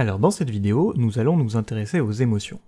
Alors dans cette vidéo, nous allons nous intéresser aux émotions.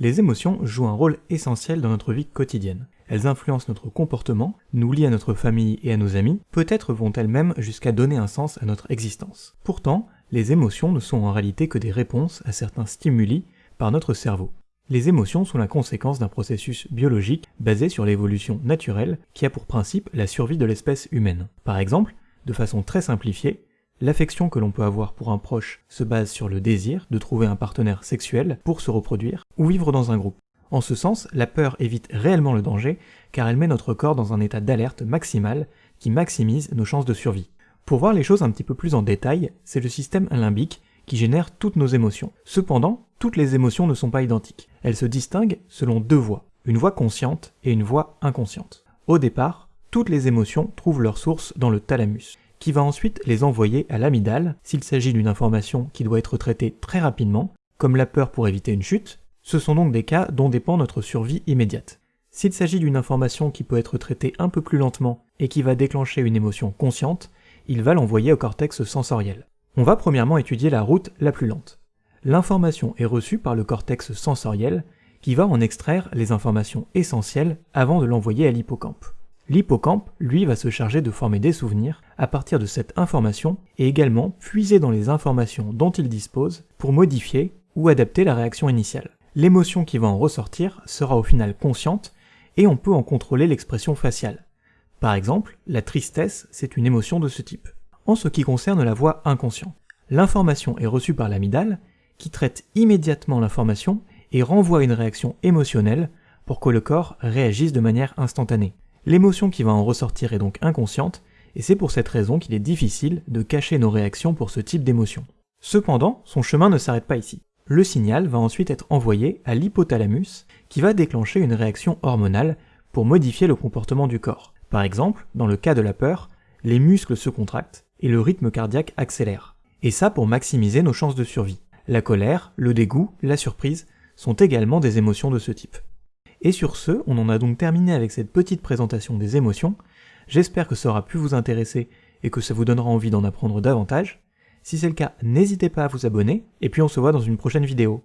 Les émotions jouent un rôle essentiel dans notre vie quotidienne. Elles influencent notre comportement, nous lient à notre famille et à nos amis, peut-être vont-elles même jusqu'à donner un sens à notre existence. Pourtant, les émotions ne sont en réalité que des réponses à certains stimuli par notre cerveau. Les émotions sont la conséquence d'un processus biologique basé sur l'évolution naturelle qui a pour principe la survie de l'espèce humaine. Par exemple, de façon très simplifiée, l'affection que l'on peut avoir pour un proche se base sur le désir de trouver un partenaire sexuel pour se reproduire ou vivre dans un groupe. En ce sens, la peur évite réellement le danger car elle met notre corps dans un état d'alerte maximal qui maximise nos chances de survie. Pour voir les choses un petit peu plus en détail, c'est le système limbique qui génère toutes nos émotions. Cependant, toutes les émotions ne sont pas identiques. Elles se distinguent selon deux voies, une voie consciente et une voie inconsciente. Au départ, toutes les émotions trouvent leur source dans le thalamus, qui va ensuite les envoyer à l'amygdale s'il s'agit d'une information qui doit être traitée très rapidement, comme la peur pour éviter une chute. Ce sont donc des cas dont dépend notre survie immédiate. S'il s'agit d'une information qui peut être traitée un peu plus lentement et qui va déclencher une émotion consciente, il va l'envoyer au cortex sensoriel. On va premièrement étudier la route la plus lente. L'information est reçue par le cortex sensoriel qui va en extraire les informations essentielles avant de l'envoyer à l'hippocampe. L'hippocampe, lui, va se charger de former des souvenirs à partir de cette information et également puiser dans les informations dont il dispose pour modifier ou adapter la réaction initiale. L'émotion qui va en ressortir sera au final consciente et on peut en contrôler l'expression faciale. Par exemple, la tristesse, c'est une émotion de ce type. En ce qui concerne la voix inconsciente, l'information est reçue par l'amygdale qui traite immédiatement l'information et renvoie une réaction émotionnelle pour que le corps réagisse de manière instantanée. L'émotion qui va en ressortir est donc inconsciente, et c'est pour cette raison qu'il est difficile de cacher nos réactions pour ce type d'émotion. Cependant, son chemin ne s'arrête pas ici. Le signal va ensuite être envoyé à l'hypothalamus, qui va déclencher une réaction hormonale pour modifier le comportement du corps. Par exemple, dans le cas de la peur, les muscles se contractent et le rythme cardiaque accélère. Et ça pour maximiser nos chances de survie. La colère, le dégoût, la surprise sont également des émotions de ce type. Et sur ce, on en a donc terminé avec cette petite présentation des émotions. J'espère que ça aura pu vous intéresser et que ça vous donnera envie d'en apprendre davantage. Si c'est le cas, n'hésitez pas à vous abonner, et puis on se voit dans une prochaine vidéo.